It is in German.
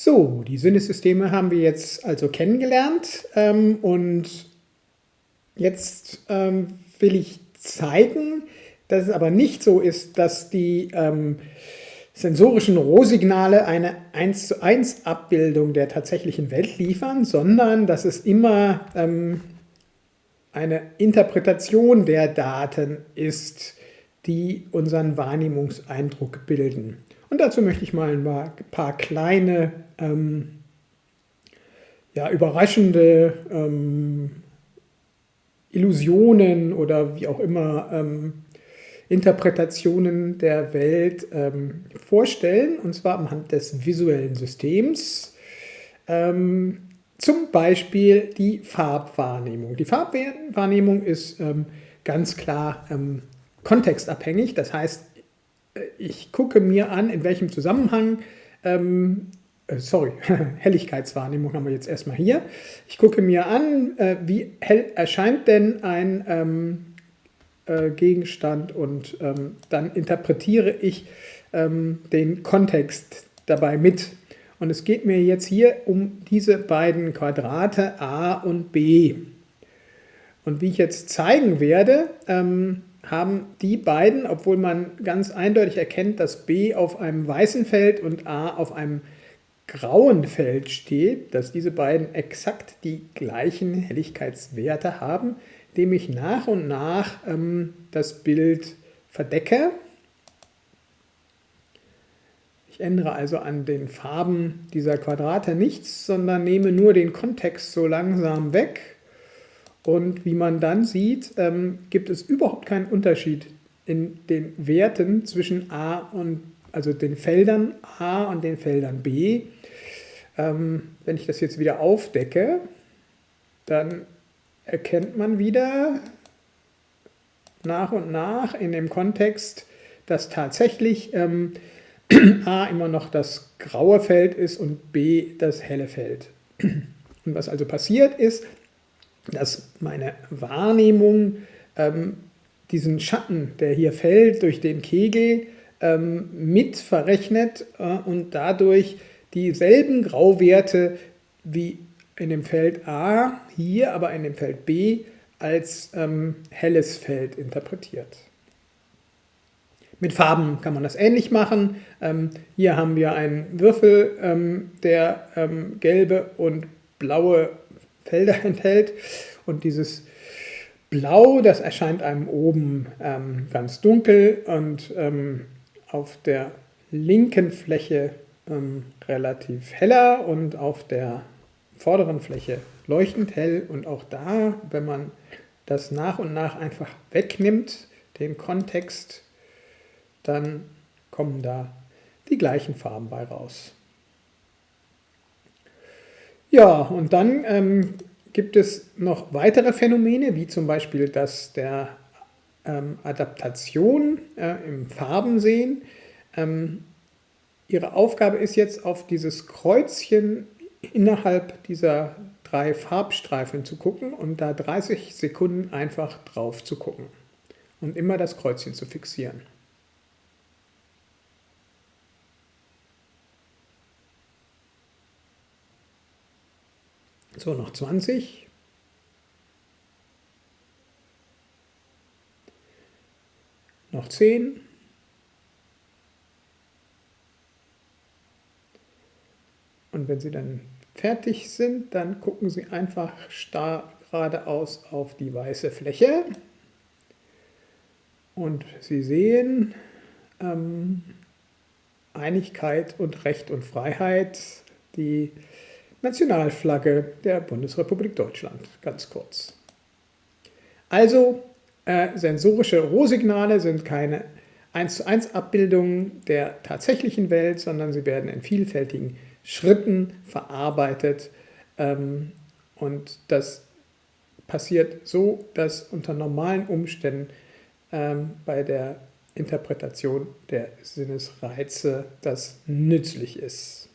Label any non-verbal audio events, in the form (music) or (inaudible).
So, die Sinnesysteme haben wir jetzt also kennengelernt ähm, und jetzt ähm, will ich zeigen, dass es aber nicht so ist, dass die ähm, sensorischen Rohsignale eine 1 zu 1 Abbildung der tatsächlichen Welt liefern, sondern dass es immer ähm, eine Interpretation der Daten ist, die unseren Wahrnehmungseindruck bilden. Und dazu möchte ich mal ein paar kleine, ähm, ja, überraschende ähm, Illusionen oder wie auch immer ähm, Interpretationen der Welt ähm, vorstellen, und zwar anhand des visuellen Systems. Ähm, zum Beispiel die Farbwahrnehmung. Die Farbwahrnehmung ist ähm, ganz klar kontextabhängig, das heißt, ich gucke mir an, in welchem Zusammenhang, ähm, äh, sorry, (laughs) Helligkeitswahrnehmung haben wir jetzt erstmal hier. Ich gucke mir an, äh, wie hell erscheint denn ein ähm, äh, Gegenstand und ähm, dann interpretiere ich ähm, den Kontext dabei mit. Und es geht mir jetzt hier um diese beiden Quadrate a und b. Und wie ich jetzt zeigen werde, ähm, haben die beiden, obwohl man ganz eindeutig erkennt, dass B auf einem weißen Feld und A auf einem grauen Feld steht, dass diese beiden exakt die gleichen Helligkeitswerte haben, indem ich nach und nach ähm, das Bild verdecke. Ich ändere also an den Farben dieser Quadrate nichts, sondern nehme nur den Kontext so langsam weg und wie man dann sieht, ähm, gibt es überhaupt keinen Unterschied in den Werten zwischen A und, also den Feldern A und den Feldern B. Ähm, wenn ich das jetzt wieder aufdecke, dann erkennt man wieder nach und nach in dem Kontext, dass tatsächlich ähm, (clears throat) A immer noch das graue Feld ist und B das helle Feld. (clears throat) Und was also passiert ist, dass meine Wahrnehmung ähm, diesen Schatten, der hier fällt durch den Kegel, ähm, mit verrechnet äh, und dadurch dieselben Grauwerte wie in dem Feld A hier, aber in dem Feld B als ähm, helles Feld interpretiert. Mit Farben kann man das ähnlich machen. Ähm, hier haben wir einen Würfel, ähm, der ähm, gelbe und blaue Felder (laughs) enthält. Und dieses Blau, das erscheint einem oben ähm, ganz dunkel und ähm, auf der linken Fläche ähm, relativ heller und auf der vorderen Fläche leuchtend hell. Und auch da, wenn man das nach und nach einfach wegnimmt, den Kontext, dann kommen da die gleichen Farben bei raus. Ja, und dann ähm, gibt es noch weitere Phänomene, wie zum Beispiel das der ähm, Adaptation äh, im Farbensehen. Ähm, ihre Aufgabe ist jetzt auf dieses Kreuzchen innerhalb dieser drei Farbstreifen zu gucken und da 30 Sekunden einfach drauf zu gucken und immer das Kreuzchen zu fixieren. So, noch 20. Noch 10. Wenn Sie dann fertig sind, dann gucken Sie einfach starr geradeaus auf die weiße Fläche. Und Sie sehen ähm, Einigkeit und Recht und Freiheit, die Nationalflagge der Bundesrepublik Deutschland, ganz kurz. Also, äh, sensorische Rohsignale sind keine 1 zu 1 Abbildungen der tatsächlichen Welt, sondern sie werden in vielfältigen Schritten verarbeitet ähm, und das passiert so, dass unter normalen Umständen ähm, bei der Interpretation der Sinnesreize das nützlich ist.